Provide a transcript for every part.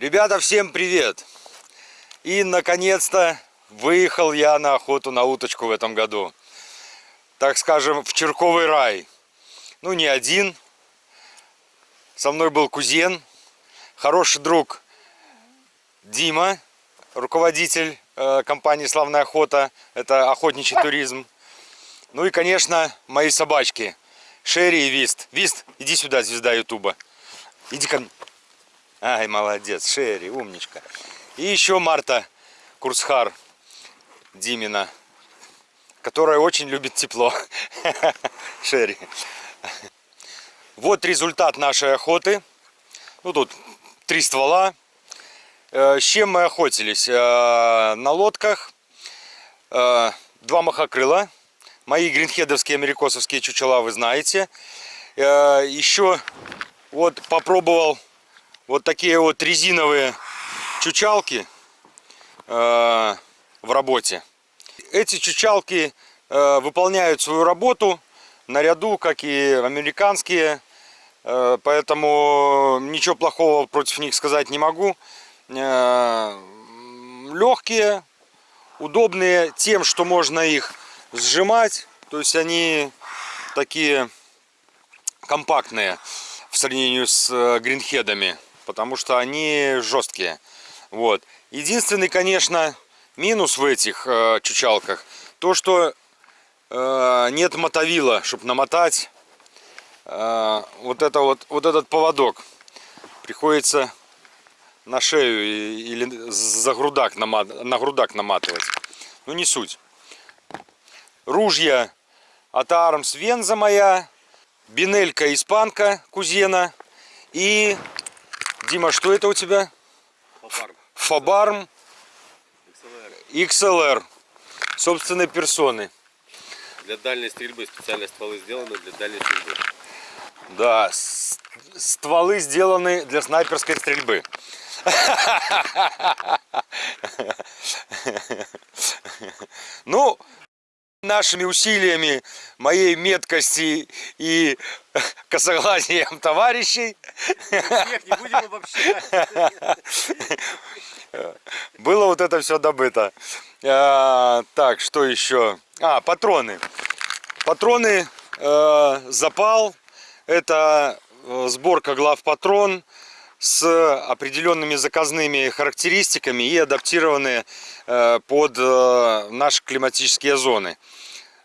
Ребята, всем привет! И, наконец-то, выехал я на охоту на уточку в этом году. Так скажем, в Черковый рай. Ну, не один. Со мной был кузен, хороший друг Дима, руководитель э, компании «Славная охота». Это охотничий туризм. Ну и, конечно, мои собачки. Шерри и Вист. Вист, иди сюда, звезда Ютуба. Иди ко мне. Ай, молодец, Шерри, умничка. И еще Марта Курсхар Димина, которая очень любит тепло. Шерри. Вот результат нашей охоты. Ну, тут три ствола. Э, с чем мы охотились? Э, на лодках. Э, два махокрыла. Мои гринхедовские америкосовские чучела вы знаете. Еще вот попробовал вот такие вот резиновые чучалки э, в работе. Эти чучалки э, выполняют свою работу наряду, как и американские, э, поэтому ничего плохого против них сказать не могу. Э, легкие, удобные тем, что можно их сжимать, то есть они такие компактные в сравнении с гринхедами потому что они жесткие. Вот. Единственный, конечно, минус в этих э, чучалках, то, что э, нет мотовила, чтобы намотать э, вот, это вот, вот этот поводок. Приходится на шею или за грудак намат, на грудак наматывать. Ну, не суть. Ружья от Армс Венза моя, бинелька испанка кузена и Дима, что это у тебя? Фабарм. Фабарм XLR. XLR. Собственной персоны. Для дальней стрельбы специально стволы сделаны для дальней стрельбы. Да, стволы сделаны для снайперской стрельбы. Ну, нашими усилиями, моей меткости и косоглазием товарищей. Всех не будем обобщать. Было вот это все добыто. А, так, что еще? А, патроны. Патроны э, запал. Это э, сборка глав патрон с определенными заказными характеристиками и адаптированные э, под э, наши климатические зоны.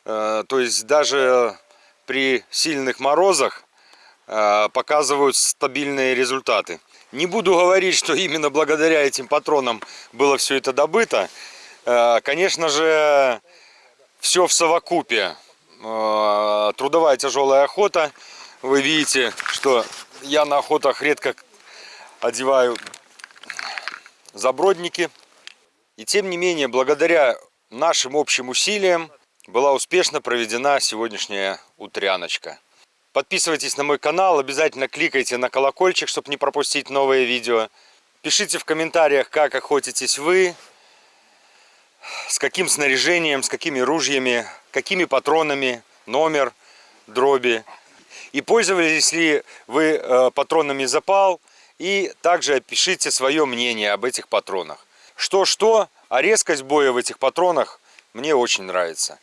Э, то есть даже при сильных морозах показывают стабильные результаты. Не буду говорить, что именно благодаря этим патронам было все это добыто. Конечно же, все в совокупе. Трудовая тяжелая охота. Вы видите, что я на охотах редко одеваю забродники. И тем не менее, благодаря нашим общим усилиям была успешно проведена сегодняшняя утряночка. Подписывайтесь на мой канал, обязательно кликайте на колокольчик, чтобы не пропустить новые видео. Пишите в комментариях, как охотитесь вы, с каким снаряжением, с какими ружьями, какими патронами, номер, дроби. И пользовались ли вы э, патронами запал, и также опишите свое мнение об этих патронах. Что-что, а резкость боя в этих патронах мне очень нравится.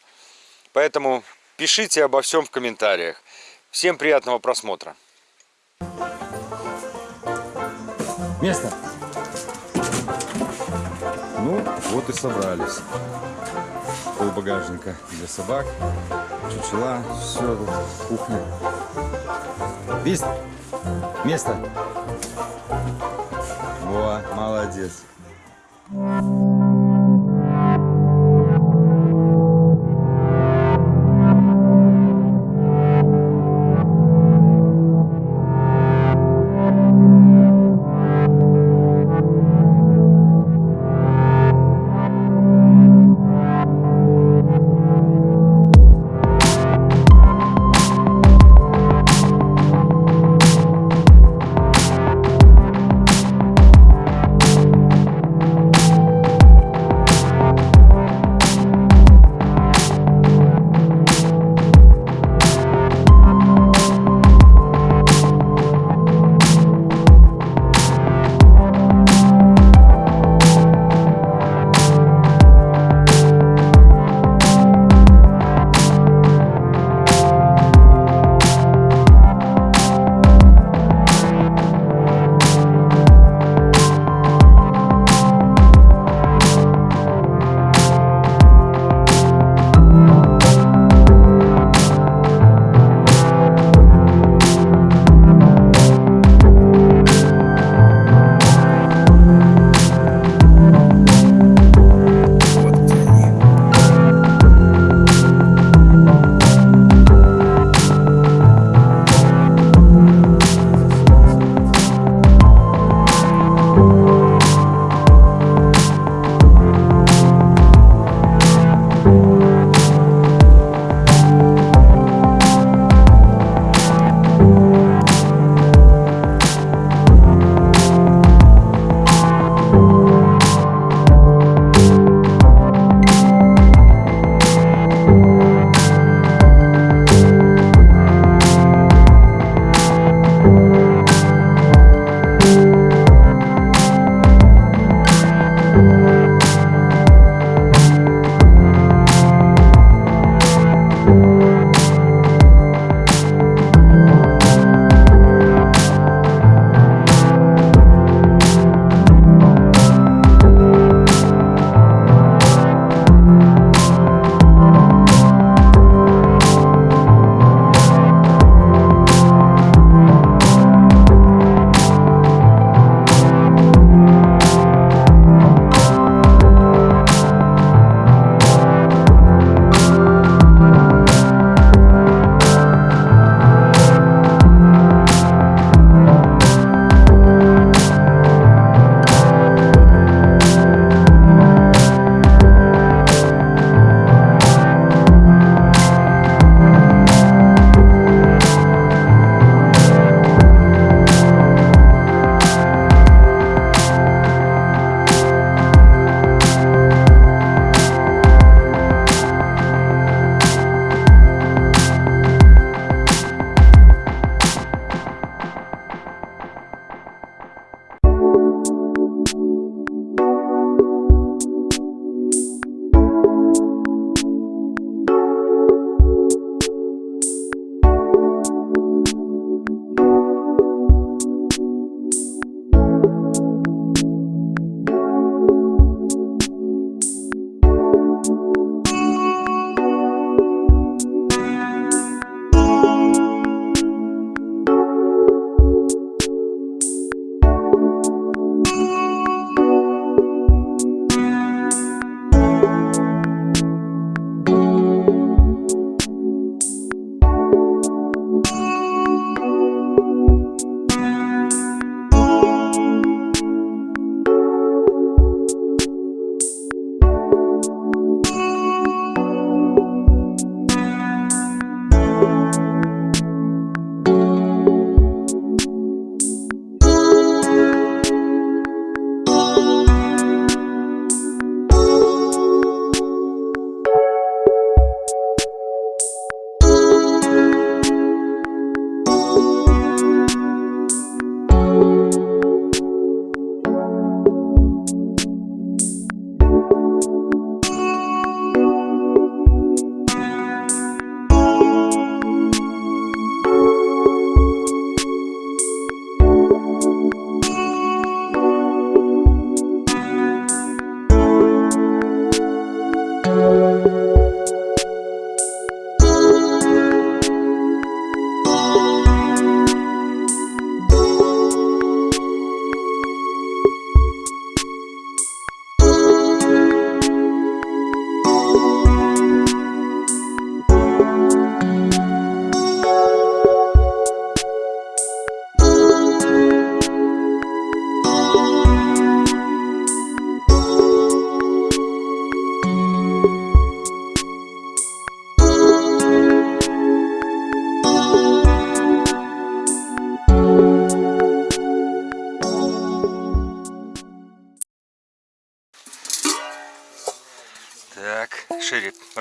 Поэтому пишите обо всем в комментариях. Всем приятного просмотра. Место. Ну, вот и собрались. Пол багажника для собак, чучела, все, кухня. Вист, место. Во, молодец. Так,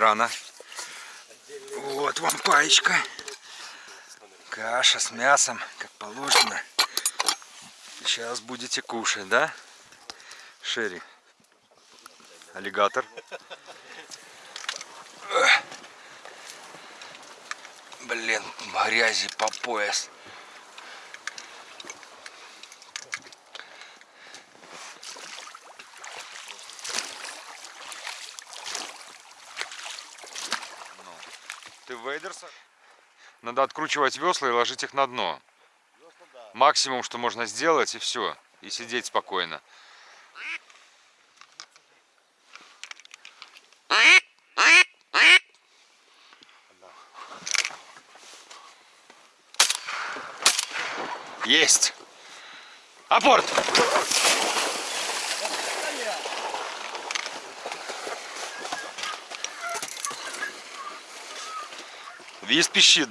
рано. Вот вам паечка. Каша с мясом, как положено. Сейчас будете кушать, да? Шерри. Аллигатор. Блин, грязи по пояс. В Вейдерсах? Надо откручивать весла и ложить их на дно. Максимум, что можно сделать, и все. И сидеть спокойно. Есть! Апорт! Виз пищит.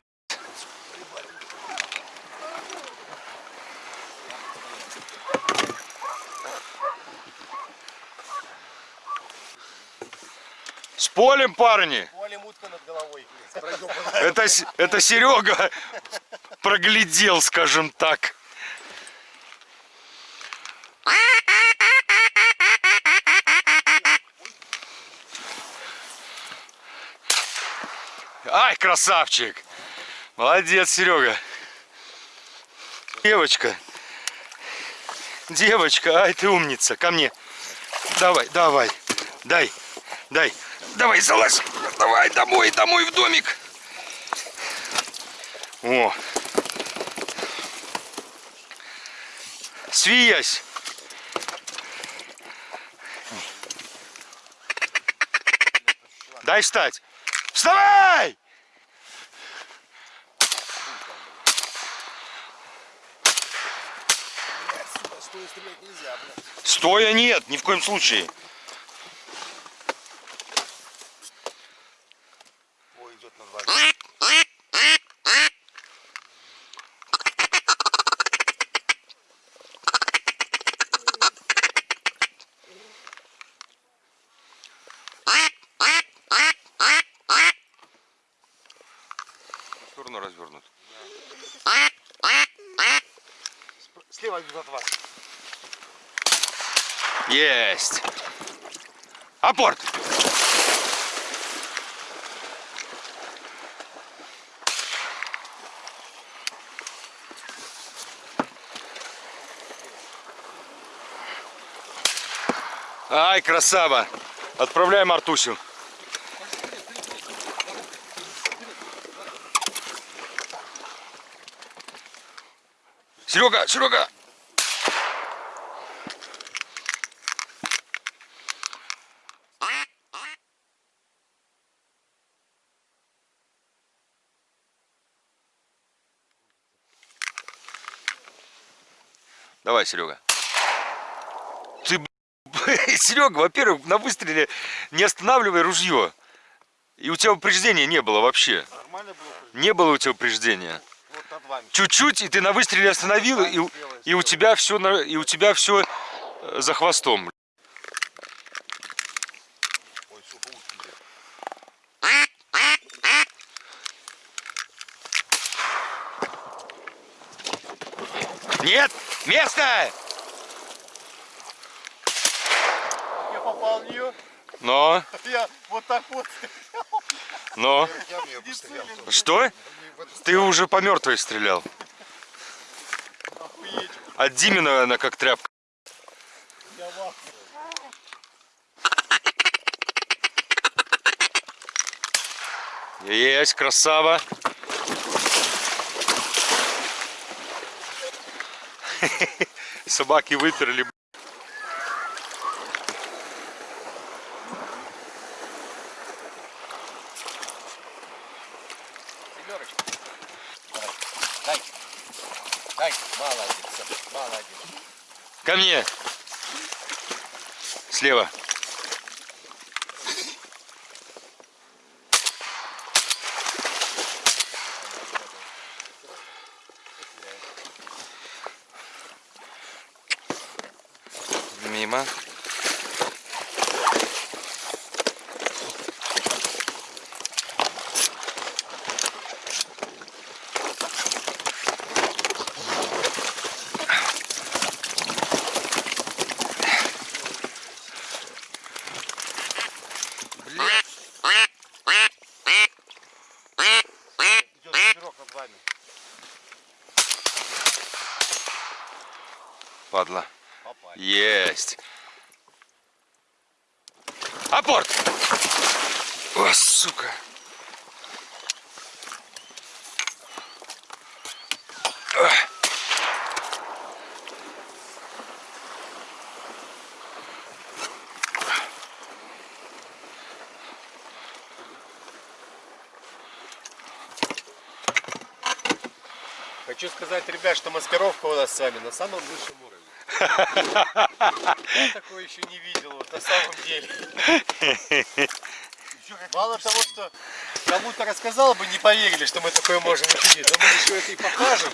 С полем, парни! Полем утка над головой. Это, С- это Серега проглядел, скажем так. Ай, красавчик! Молодец, Серега. Девочка. Девочка, ай, ты умница. Ко мне. Давай, давай. Дай, дай. Давай, залазь. Давай, домой, домой в домик. О. Свиясь. Дай встать. Вставай! Стрелять нельзя, блядь. Стоя нет, ни в коем случае. Ой, идет. В сторону развернут. Слева идут от вас. Есть. Апорт. Ай, красава. Отправляем Артусю. Серега, Серега! Давай, Серега. Ты, Серега, во-первых, на выстреле не останавливай ружье. И у тебя упреждения не было вообще. Нормально было? Не было у тебя упреждения. Чуть-чуть, и ты на выстреле остановил, и, и у тебя все, и у тебя все за хвостом. Ой, сука, утки, блядь. Нет, место! Я попал в нее. Но, Я вот так вот. но, Я в нее пострелял. что? Ты уже по мертвой стрелял. Охуеть. От Димина она как тряпка. Я в. Есть, красава. Собаки выперли. Молодец. Молодец. Ко мне. Слева. Мимо. падла. Попали. Есть. Апорт! О, сука. Ах. Хочу сказать, ребят, что маскировка у нас с вами на самом высшем уровне. Я такое еще не видел, вот на самом деле. Мало того, что кому-то рассказал бы, не поверили, что мы такое можем учинить, но мы еще это и покажем.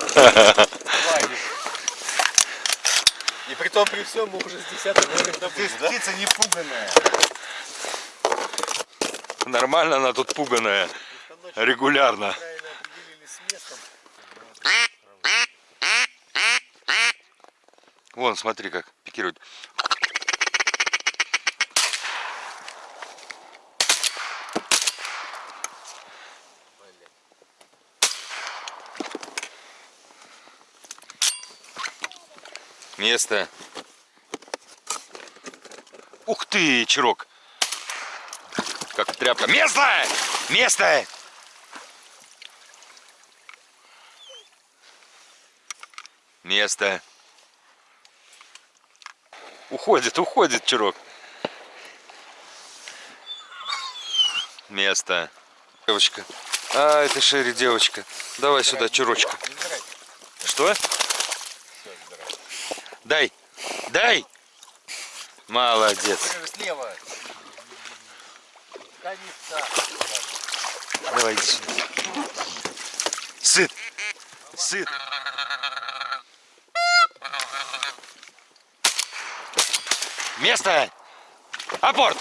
И при том, при всем, мы уже с десятым уровнем добыли, да? Птица не пуганая. Нормально она тут пуганая. Регулярно. Вон, смотри, как пикирует. Место. Ух ты, чирок. Как тряпка. Место! Место! Место. Уходит, уходит чирок. Место. Девочка. А, это Шерри, девочка. Давай сюда, чурочка. Что? Дай. Дай. Молодец. Слева. Давай, иди сюда. Сыт. Сыт. Место. Апорт.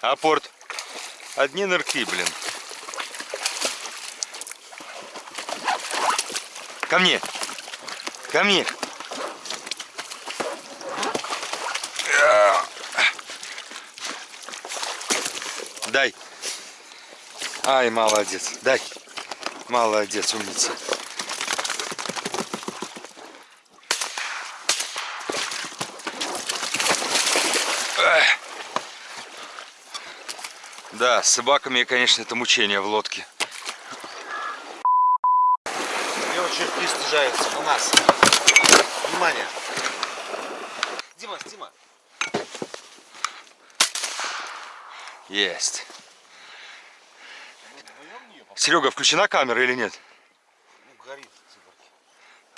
Апорт. Одни нырки, блин. Ко мне. Ко мне. Дай. Ай, молодец. Дай. Молодец, умница. Эх. Да, с собаками, конечно, это мучение в лодке. Мне очень пристижаются на нас. Внимание. Дима, Дима. Есть. Серега, включена камера или нет? Ну, горит.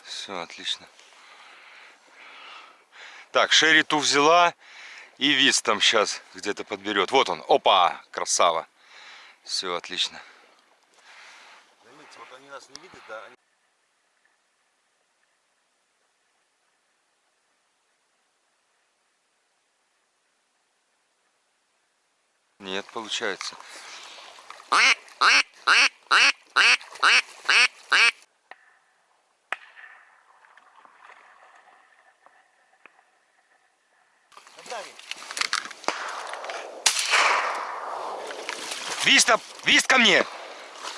Все, отлично. Так, Шерри ту взяла. И Виц там сейчас где-то подберет. Вот он. Опа! Красава. Все, отлично. Заметьте, вот они нас не видят, да? Они... Нет, получается. Виста, Вист ко мне!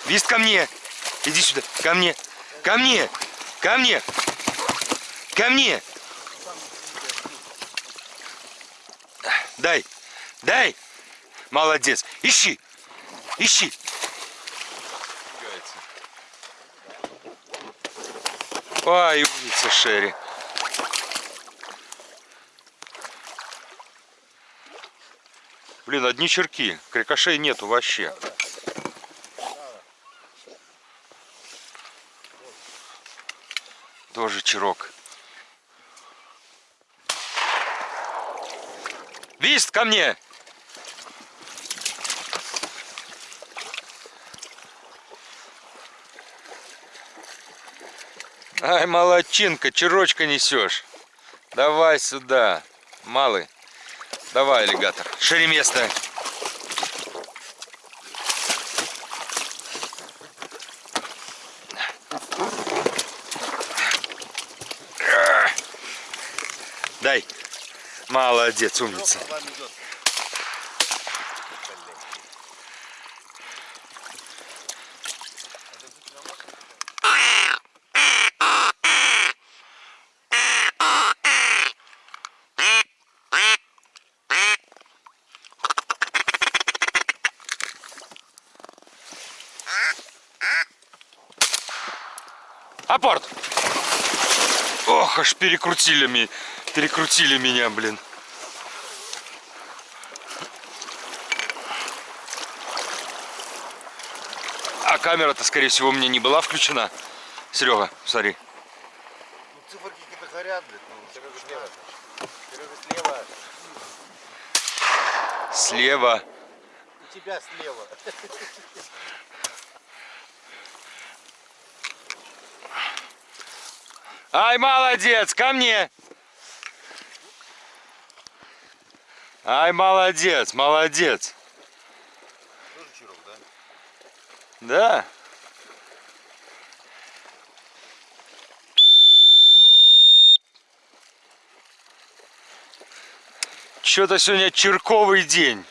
Вист ко мне! Иди сюда, ко мне! Ко мне! Ко мне! Ко мне! Дай! Дай! Молодец! Ищи! Ищи! Ой, умница Шерри. Блин, одни черки. Крикошей нету вообще. Тоже черок. Вист ко мне! Ай, молодчинка, черочка несешь. Давай сюда, малый. Давай, аллигатор. Шире место. Дай. Молодец, умница. Вам идет. Апорт! Ох, аж перекрутили, перекрутили меня, блин. А камера-то, скорее всего, у меня не была включена. Серега, смотри. Ну циферки какие-то горят, блядь. Ну, Серега слева. Серега слева. Слева. У тебя слева. Ай, молодец, ко мне. Ай, молодец, молодец. Тоже чирок, да? Да. Что-то сегодня черковый день.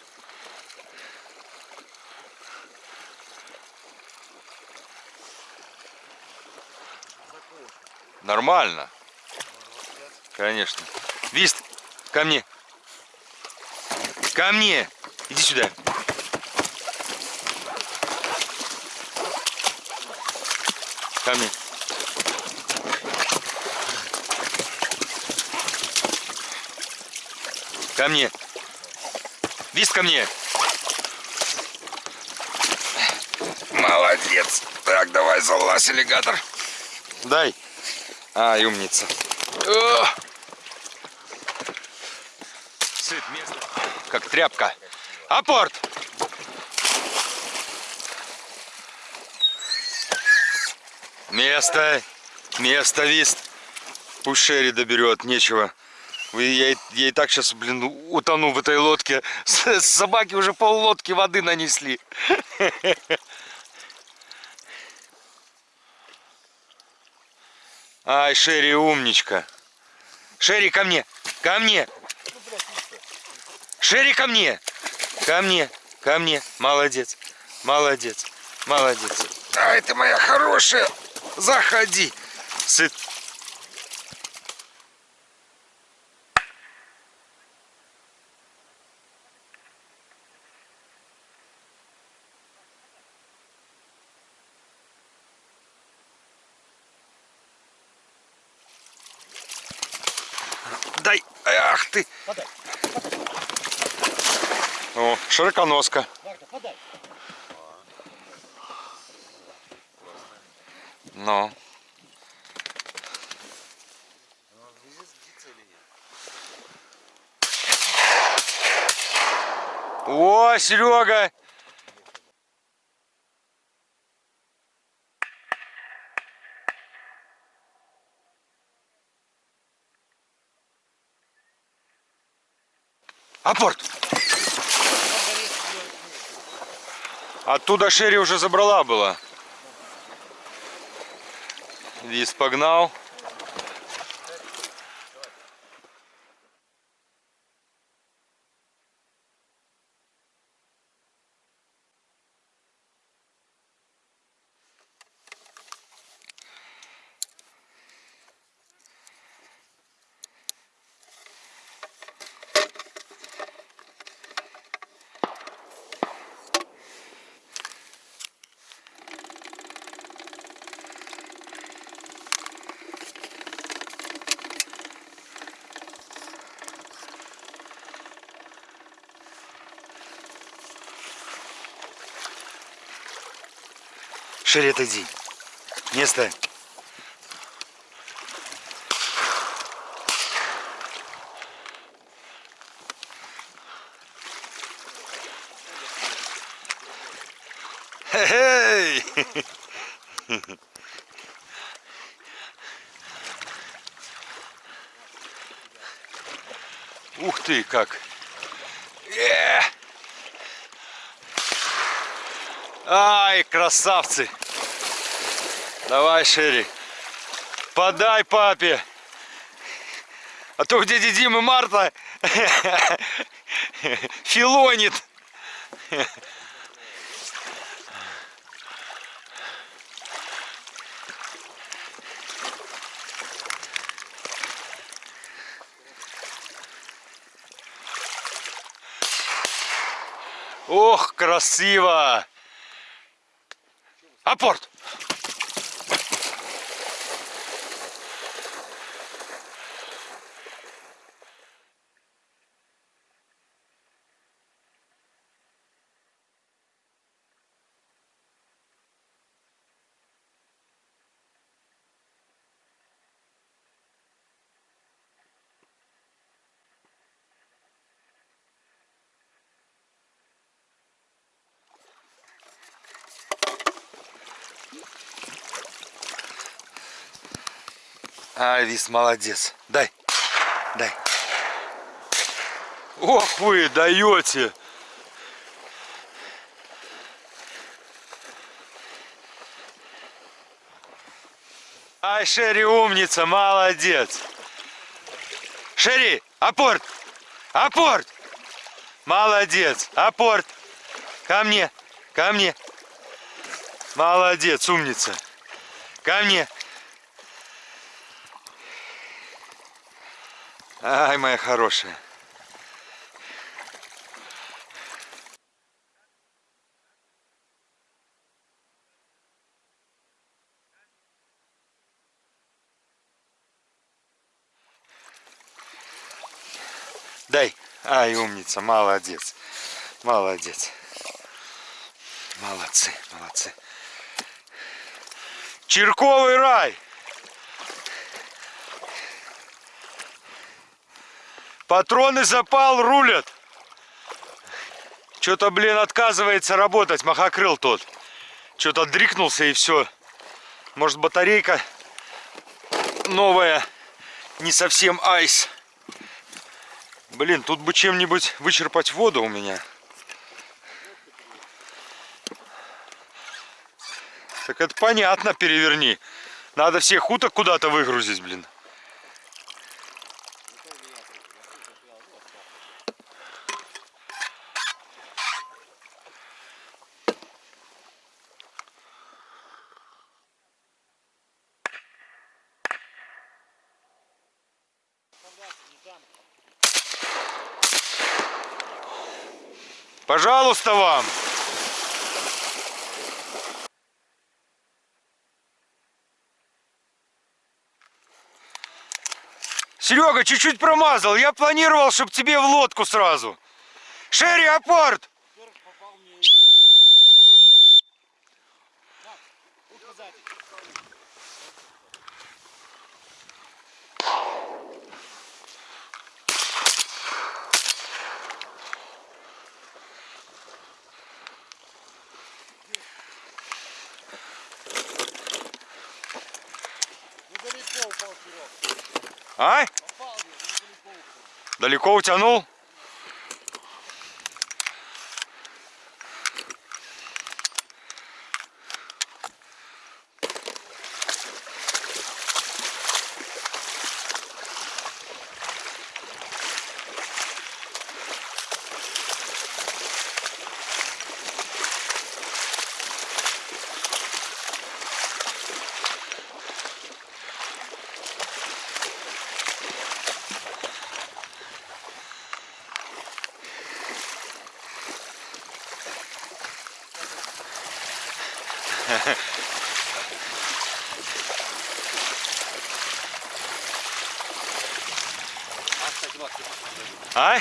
Нормально. Конечно. Вист, ко мне. Ко мне. Иди сюда. Ко мне. Ко мне. Вист ко мне. Молодец. Так, давай залазь, аллигатор. Дай. Ай, умница. Сыт место. Как тряпка. Апорт. Место. Место, вист. Пусть Шерри доберет, нечего. Я, я и так сейчас, блин, утону в этой лодке. С- Собаки уже пол лодки воды нанесли. Ай, Шерри, умничка. Шерри, ко мне. Ко мне. Шерри, ко мне. Ко мне. Ко мне. Молодец. Молодец. Молодец. Ай, ты моя хорошая. Заходи. Сыт. Дай. Ах ты. Подай. О, широконоска. Марка, подай. Ну. О, Серега! Апорт! Оттуда Шерри уже забрала была. Виз погнал. Шерри, отойди. Место. Эй! Ух ты, как! Э! Ай, красавцы! Давай, Шерри. Подай папе. А то у дяди Димы Марта филонит. Ох, красиво! Апорт! А, молодец. Дай. Дай. Ох вы даете. Ай, Шерри умница, молодец. Шерри, апорт. Апорт. Молодец. Апорт. Ко мне. Ко мне. Молодец, умница. Ко мне. Ай, моя хорошая. Дай. Ай, умница, молодец. Молодец. Молодцы, молодцы. Черковый рай. Патроны запал рулят. Что-то, блин, отказывается работать, махокрыл тот. Что-то дрикнулся и все. Может батарейка новая, не совсем айс. Блин, тут бы чем-нибудь вычерпать воду у меня. Так это понятно, переверни. Надо всех уток куда-то выгрузить, блин. Пожалуйста вам. Серега, чуть-чуть промазал. Я планировал, чтобы тебе в лодку сразу. Шерри, апорт! А? Далеко утянул? А,